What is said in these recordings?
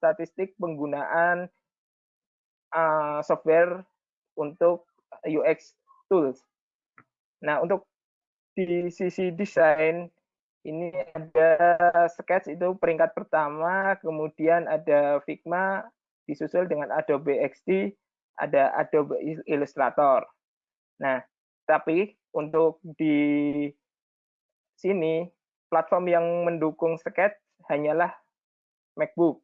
statistik penggunaan uh, software untuk UX tools. Nah, untuk di sisi desain ini ada Sketch itu peringkat pertama, kemudian ada Figma disusul dengan Adobe XD, ada Adobe Illustrator. Nah, tapi untuk di sini platform yang mendukung Sketch hanyalah MacBook.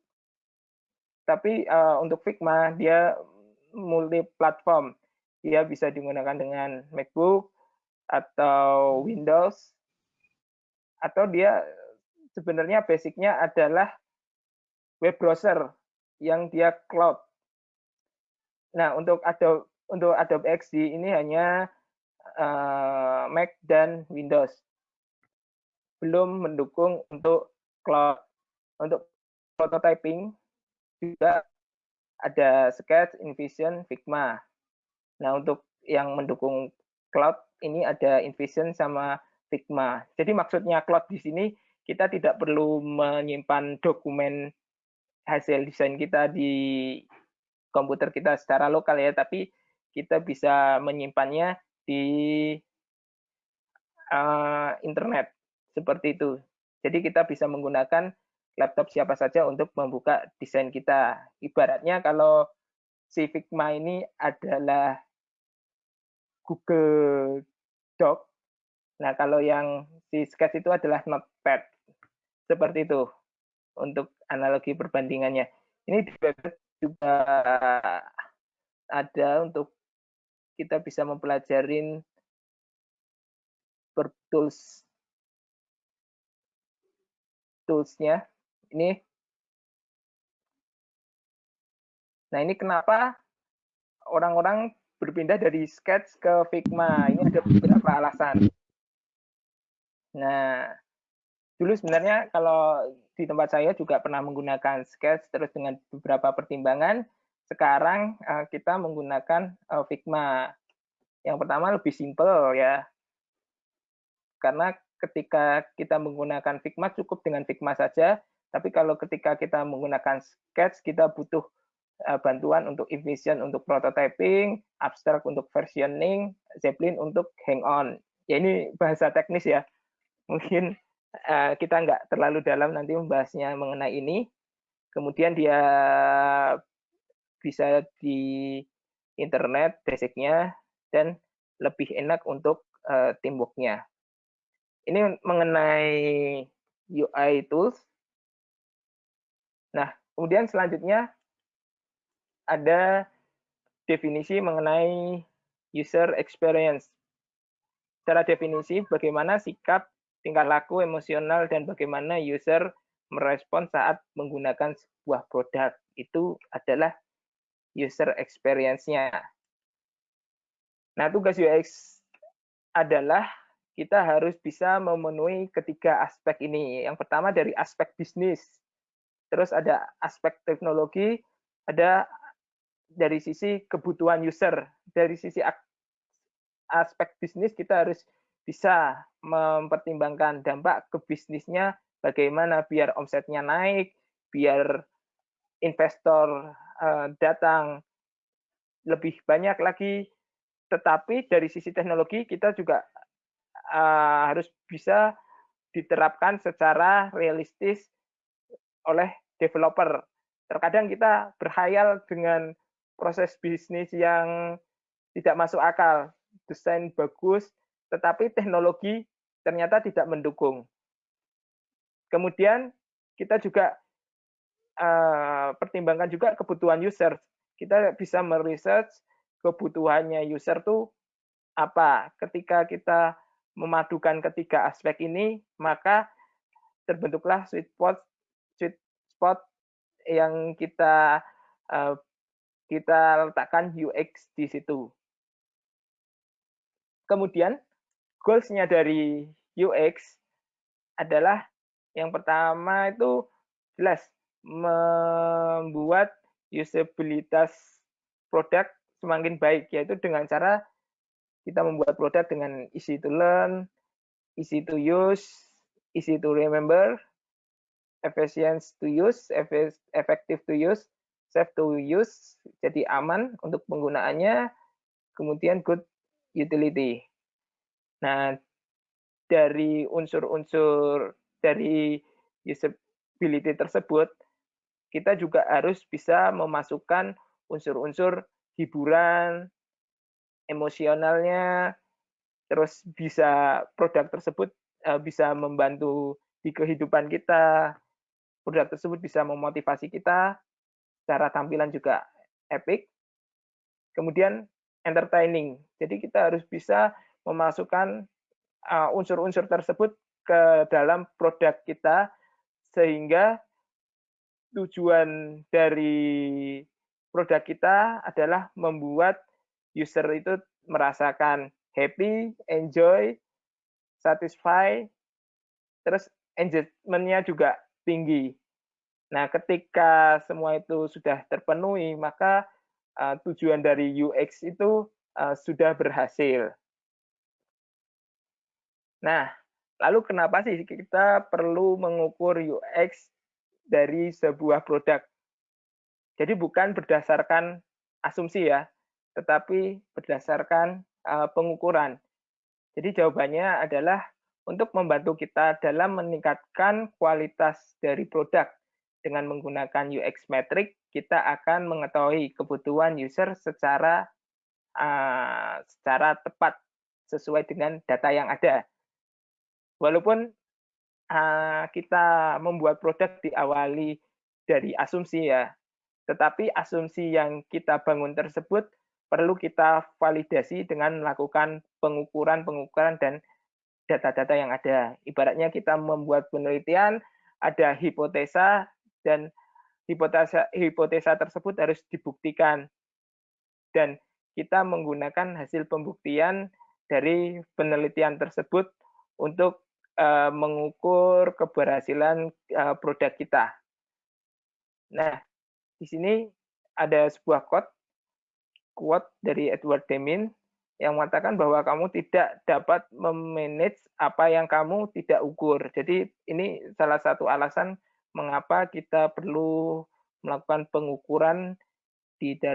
Tapi uh, untuk Figma dia multi platform. Dia bisa digunakan dengan MacBook atau Windows atau dia sebenarnya basicnya adalah web browser yang dia cloud. Nah, untuk Adobe untuk Adobe XD ini hanya uh, Mac dan Windows. Belum mendukung untuk cloud. Untuk prototyping juga ada Sketch, InVision, Figma. Nah, untuk yang mendukung cloud ini ada InVision sama Figma. Jadi maksudnya cloud di sini kita tidak perlu menyimpan dokumen hasil desain kita di komputer kita secara lokal ya, tapi kita bisa menyimpannya di uh, internet seperti itu. Jadi kita bisa menggunakan laptop siapa saja untuk membuka desain kita. Ibaratnya kalau si Figma ini adalah Google Doc, Nah, kalau yang si sketch itu adalah notepad. Seperti itu untuk analogi perbandingannya. Ini juga ada untuk kita bisa mempelajarin tools toolsnya. Ini. Nah, ini kenapa orang-orang berpindah dari sketch ke Figma. Ini ada beberapa alasan. Nah, dulu sebenarnya kalau di tempat saya juga pernah menggunakan Sketch terus dengan beberapa pertimbangan. Sekarang uh, kita menggunakan uh, Figma. Yang pertama lebih simple ya. Karena ketika kita menggunakan Figma cukup dengan Figma saja, tapi kalau ketika kita menggunakan Sketch kita butuh uh, bantuan untuk InVision untuk prototyping, Abstract untuk versioning, Zeppelin untuk hang on. Ya ini bahasa teknis ya mungkin uh, kita nggak terlalu dalam nanti membahasnya mengenai ini. Kemudian dia bisa di internet basicnya dan lebih enak untuk uh, teamworknya. Ini mengenai UI tools. Nah, kemudian selanjutnya ada definisi mengenai user experience. Secara definisi, bagaimana sikap tingkah laku emosional dan bagaimana user merespon saat menggunakan sebuah produk itu adalah user experience-nya. Nah, tugas UX adalah kita harus bisa memenuhi ketiga aspek ini. Yang pertama dari aspek bisnis, terus ada aspek teknologi, ada dari sisi kebutuhan user. Dari sisi aspek bisnis kita harus bisa mempertimbangkan dampak ke bisnisnya bagaimana biar omsetnya naik, biar investor uh, datang lebih banyak lagi. Tetapi dari sisi teknologi kita juga uh, harus bisa diterapkan secara realistis oleh developer. Terkadang kita berhayal dengan proses bisnis yang tidak masuk akal, desain bagus, tetapi teknologi ternyata tidak mendukung. Kemudian kita juga uh, pertimbangkan juga kebutuhan user. Kita bisa meresearch kebutuhannya user tuh apa. Ketika kita memadukan ketiga aspek ini, maka terbentuklah sweet spot sweet spot yang kita uh, kita letakkan UX di situ. Kemudian goals-nya dari UX adalah yang pertama itu jelas membuat usabilitas produk semakin baik yaitu dengan cara kita membuat produk dengan easy to learn, easy to use, easy to remember, efficient to use, effective to use, safe to use, jadi aman untuk penggunaannya, kemudian good utility. Nah, dari unsur-unsur dari usability tersebut, kita juga harus bisa memasukkan unsur-unsur hiburan, emosionalnya, terus bisa produk tersebut uh, bisa membantu di kehidupan kita, produk tersebut bisa memotivasi kita, secara tampilan juga epic, kemudian entertaining. Jadi kita harus bisa memasukkan uh, unsur-unsur tersebut ke dalam produk kita sehingga tujuan dari produk kita adalah membuat user itu merasakan happy, enjoy, satisfy, terus engagement-nya juga tinggi. Nah, ketika semua itu sudah terpenuhi, maka uh, tujuan dari UX itu uh, sudah berhasil. Nah, lalu kenapa sih kita perlu mengukur UX dari sebuah produk? Jadi bukan berdasarkan asumsi ya, tetapi berdasarkan uh, pengukuran. Jadi jawabannya adalah untuk membantu kita dalam meningkatkan kualitas dari produk. Dengan menggunakan UX metric, kita akan mengetahui kebutuhan user secara uh, secara tepat sesuai dengan data yang ada. Walaupun uh, kita membuat produk diawali dari asumsi ya, tetapi asumsi yang kita bangun tersebut perlu kita validasi dengan melakukan pengukuran-pengukuran dan data-data yang ada. Ibaratnya kita membuat penelitian, ada hipotesa dan hipotesa hipotesa tersebut harus dibuktikan. Dan kita menggunakan hasil pembuktian dari penelitian tersebut untuk uh, mengukur keberhasilan uh, produk kita. Nah, di sini ada sebuah quote quote dari Edward Deming yang mengatakan bahwa kamu tidak dapat memanage apa yang kamu tidak ukur. Jadi ini salah satu alasan mengapa kita perlu melakukan pengukuran di dalam